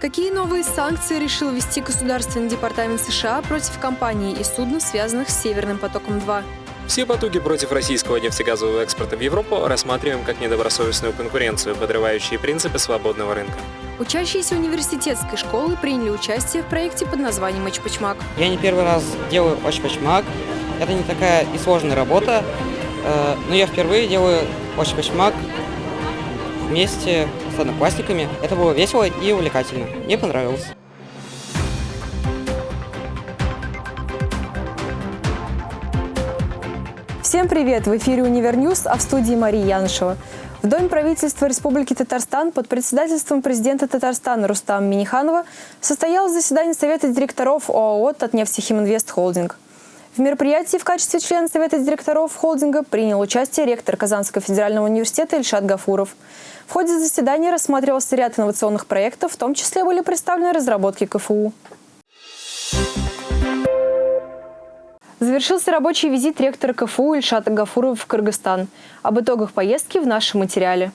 Какие новые санкции решил ввести Государственный департамент США против компаний и судна, связанных с «Северным потоком-2»? Все потуги против российского нефтегазового экспорта в Европу рассматриваем как недобросовестную конкуренцию, подрывающие принципы свободного рынка. Учащиеся университетской школы приняли участие в проекте под названием «Очпочмак». Я не первый раз делаю Очпочмак. Это не такая и сложная работа, э, но я впервые делаю Очпочмак вместе с одноклассниками. Это было весело и увлекательно. Мне понравилось. Всем привет! В эфире «Универньюз», а в студии Мария Янышева. В Доме правительства Республики Татарстан под председательством президента Татарстана Рустама Миниханова состоялось заседание Совета директоров ОАО «Татнефтехиминвест Холдинг». В мероприятии в качестве члена Совета директоров холдинга принял участие ректор Казанского федерального университета Ильшат Гафуров. В ходе заседания рассматривался ряд инновационных проектов, в том числе были представлены разработки КФУ. Завершился рабочий визит ректора КФУ Ильшата Гафурова в Кыргызстан. Об итогах поездки в нашем материале.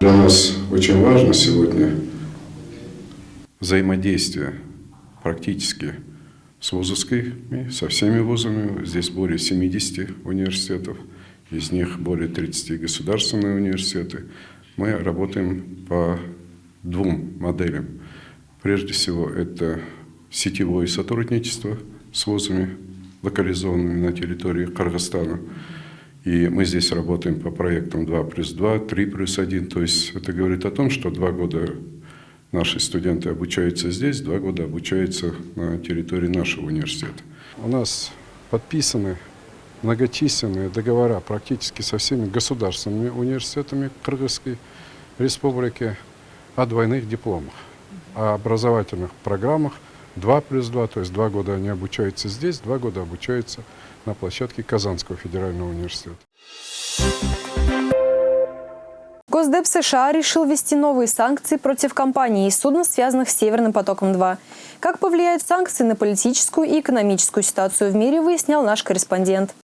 Для нас очень важно сегодня взаимодействие практически с вузовскими, со всеми вузами. Здесь более 70 университетов, из них более 30 государственные университеты. Мы работаем по двум моделям. Прежде всего, это сетевое сотрудничество с вузами, локализованными на территории Кыргызстана. И мы здесь работаем по проектам 2 плюс 2, 3 плюс 1. То есть это говорит о том, что два года наши студенты обучаются здесь, два года обучаются на территории нашего университета. У нас подписаны многочисленные договора практически со всеми государственными университетами Кыргызской республики о двойных дипломах, о образовательных программах – 2 плюс 2, то есть два года они обучаются здесь, два года обучаются на площадке Казанского федерального университета. Госдеп США решил ввести новые санкции против компаний и судна, связанных с Северным потоком-2. Как повлияют санкции на политическую и экономическую ситуацию в мире, выяснял наш корреспондент.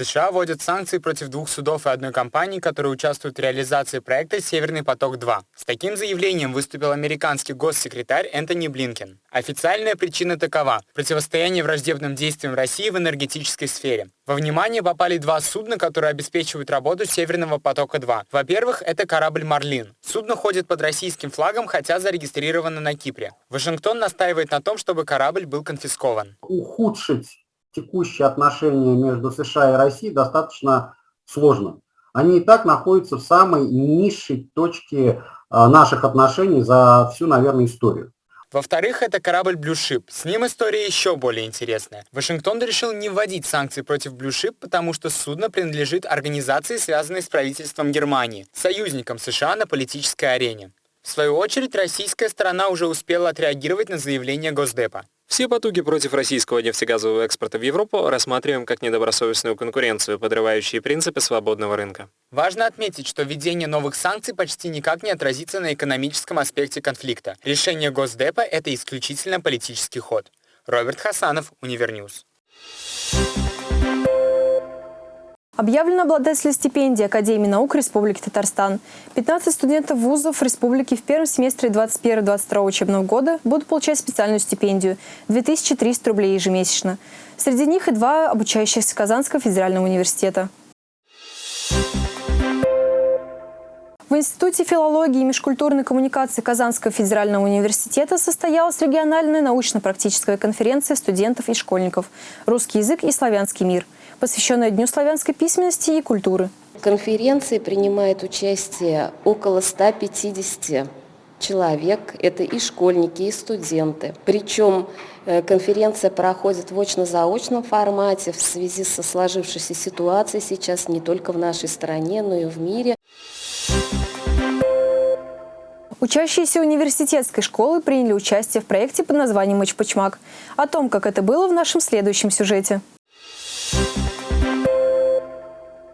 США вводят санкции против двух судов и одной компании, которые участвуют в реализации проекта «Северный поток-2». С таким заявлением выступил американский госсекретарь Энтони Блинкен. Официальная причина такова – противостояние враждебным действиям России в энергетической сфере. Во внимание попали два судна, которые обеспечивают работу «Северного потока-2». Во-первых, это корабль «Марлин». Судно ходит под российским флагом, хотя зарегистрировано на Кипре. Вашингтон настаивает на том, чтобы корабль был конфискован. Ухудшить текущие отношения между США и Россией достаточно сложно. Они и так находятся в самой низшей точке а, наших отношений за всю, наверное, историю. Во-вторых, это корабль Ship. С ним история еще более интересная. Вашингтон решил не вводить санкции против Ship, потому что судно принадлежит организации, связанной с правительством Германии, союзником США на политической арене. В свою очередь, российская сторона уже успела отреагировать на заявление Госдепа. Все потуги против российского нефтегазового экспорта в Европу рассматриваем как недобросовестную конкуренцию, подрывающие принципы свободного рынка. Важно отметить, что введение новых санкций почти никак не отразится на экономическом аспекте конфликта. Решение Госдепа – это исключительно политический ход. Роберт Хасанов, Универньюз. Объявлен обладатель стипендии Академии наук Республики Татарстан. 15 студентов вузов республики в первом семестре 2021-2022 учебного года будут получать специальную стипендию – 2300 рублей ежемесячно. Среди них и два обучающихся Казанского федерального университета. В Институте филологии и межкультурной коммуникации Казанского федерального университета состоялась региональная научно-практическая конференция студентов и школьников «Русский язык и славянский мир», посвященная Дню славянской письменности и культуры. В конференции принимает участие около 150 человек. Это и школьники, и студенты. Причем э, конференция проходит в очно-заочном формате в связи со сложившейся ситуацией сейчас не только в нашей стране, но и в мире. Учащиеся университетской школы приняли участие в проекте под названием «Очпочмак». О том, как это было в нашем следующем сюжете.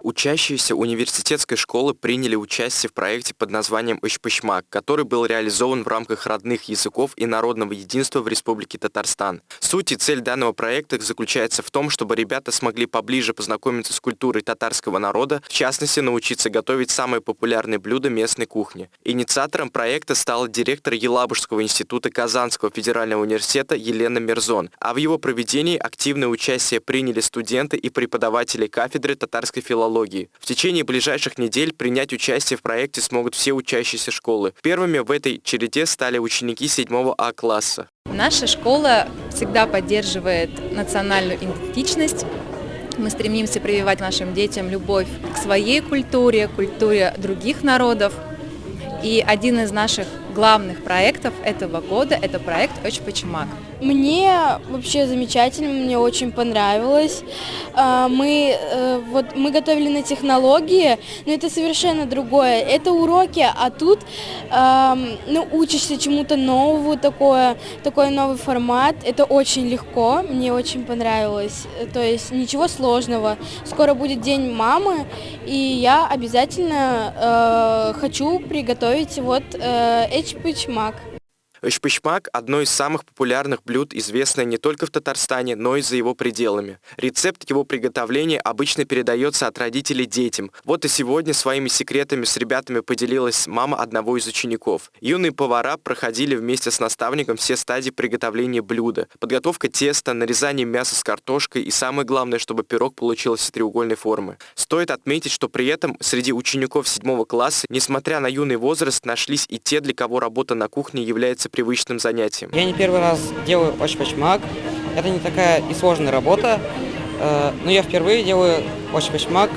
Учащиеся университетской школы приняли участие в проекте под названием «Ишпышмак», который был реализован в рамках родных языков и народного единства в Республике Татарстан. Суть и цель данного проекта заключается в том, чтобы ребята смогли поближе познакомиться с культурой татарского народа, в частности, научиться готовить самые популярные блюда местной кухни. Инициатором проекта стала директор Елабужского института Казанского федерального университета Елена Мерзон, а в его проведении активное участие приняли студенты и преподаватели кафедры татарской филологии. В течение ближайших недель принять участие в проекте смогут все учащиеся школы. Первыми в этой череде стали ученики 7 А класса. Наша школа всегда поддерживает национальную идентичность. Мы стремимся прививать нашим детям любовь к своей культуре, культуре других народов. И один из наших главных проектов этого года – это проект «Очпачмак». Мне вообще замечательно, мне очень понравилось. А, мы, э, вот, мы готовили на технологии, но это совершенно другое. Это уроки, а тут ну, учишься чему-то новому, такое, такой новый формат. Это очень легко, мне очень понравилось. То есть ничего сложного. Скоро будет День мамы, и я обязательно э, хочу приготовить вот э, эчпычмак. Шпышмак – одно из самых популярных блюд, известное не только в Татарстане, но и за его пределами. Рецепт его приготовления обычно передается от родителей детям. Вот и сегодня своими секретами с ребятами поделилась мама одного из учеников. Юные повара проходили вместе с наставником все стадии приготовления блюда. Подготовка теста, нарезание мяса с картошкой и самое главное, чтобы пирог получился треугольной формы. Стоит отметить, что при этом среди учеников 7 класса, несмотря на юный возраст, нашлись и те, для кого работа на кухне является привычным занятием. Я не первый раз делаю очпочмак. Это не такая и сложная работа, э, но я впервые делаю очпочмак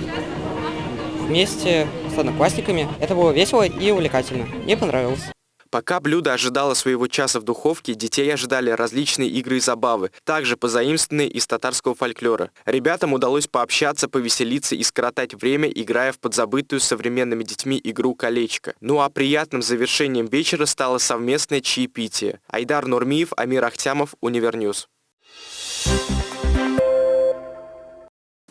вместе с одноклассниками. Это было весело и увлекательно. Мне понравилось. Пока блюдо ожидало своего часа в духовке, детей ожидали различные игры и забавы, также позаимствованные из татарского фольклора. Ребятам удалось пообщаться, повеселиться и скоротать время, играя в подзабытую современными детьми игру «Колечко». Ну а приятным завершением вечера стало совместное чаепитие. Айдар Нурмиев, Амир Ахтямов, Универньюз.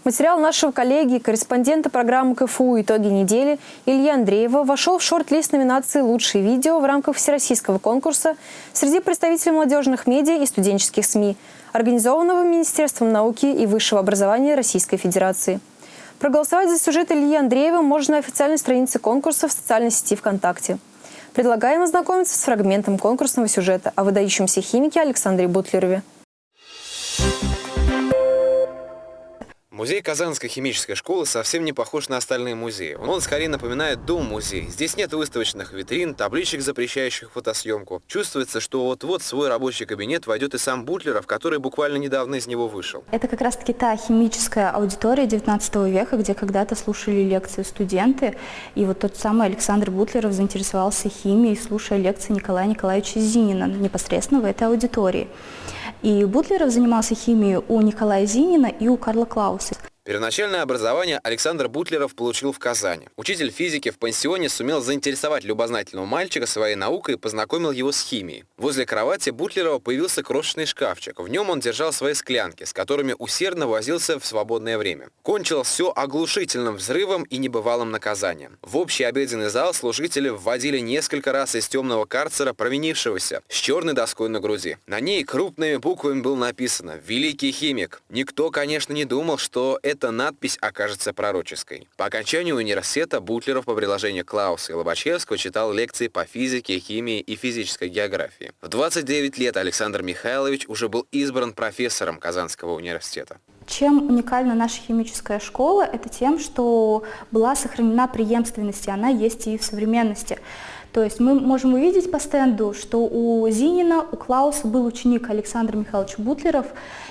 Материал нашего коллеги, корреспондента программы КФУ «Итоги недели» Илья Андреева вошел в шорт-лист номинации «Лучшие видео» в рамках всероссийского конкурса среди представителей молодежных медиа и студенческих СМИ, организованного Министерством науки и высшего образования Российской Федерации. Проголосовать за сюжет Ильи Андреева можно на официальной странице конкурса в социальной сети ВКонтакте. Предлагаем ознакомиться с фрагментом конкурсного сюжета о выдающемся химике Александре Бутлерове. Музей Казанской химической школы совсем не похож на остальные музеи. Он скорее напоминает дом-музей. Здесь нет выставочных витрин, табличек, запрещающих фотосъемку. Чувствуется, что вот-вот свой рабочий кабинет войдет и сам Бутлеров, который буквально недавно из него вышел. Это как раз-таки та химическая аудитория 19 века, где когда-то слушали лекции студенты. И вот тот самый Александр Бутлеров заинтересовался химией, слушая лекции Николая Николаевича Зинина непосредственно в этой аудитории. И Бутлеров занимался химией у Николая Зинина и у Карла Клауса. Первоначальное образование Александр Бутлеров получил в Казани. Учитель физики в пансионе сумел заинтересовать любознательного мальчика своей наукой и познакомил его с химией. Возле кровати Бутлерова появился крошечный шкафчик. В нем он держал свои склянки, с которыми усердно возился в свободное время. Кончилось все оглушительным взрывом и небывалым наказанием. В общий обеденный зал служители вводили несколько раз из темного карцера провинившегося с черной доской на груди. На ней крупными буквами было написано «Великий химик». Никто, конечно, не думал, что это эта надпись окажется пророческой. По окончанию университета Бутлеров по приложению Клауса и Лобачевского читал лекции по физике, химии и физической географии. В 29 лет Александр Михайлович уже был избран профессором Казанского университета. Чем уникальна наша химическая школа? Это тем, что была сохранена преемственность, и она есть и в современности. То есть мы можем увидеть по стенду, что у Зинина, у Клауса был ученик Александр Михайлович Бутлеров,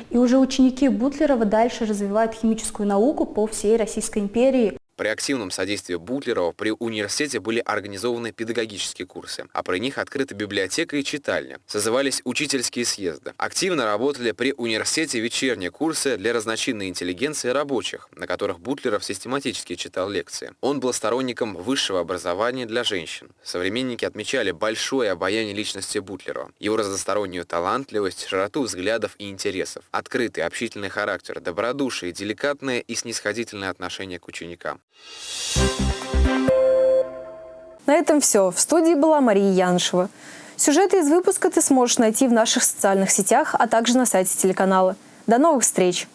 и уже ученики Бутлерова дальше развивают химическую науку по всей Российской империи. При активном содействии Бутлерова при университете были организованы педагогические курсы, а при них открыта библиотека и читальня. Созывались учительские съезды. Активно работали при университете вечерние курсы для разночинной интеллигенции и рабочих, на которых Бутлеров систематически читал лекции. Он был сторонником высшего образования для женщин. Современники отмечали большое обаяние личности Бутлерова, его разностороннюю талантливость, широту взглядов и интересов, открытый общительный характер, добродушие, деликатное и снисходительное отношение к ученикам. На этом все. В студии была Мария Яншева. Сюжеты из выпуска ты сможешь найти в наших социальных сетях, а также на сайте телеканала. До новых встреч!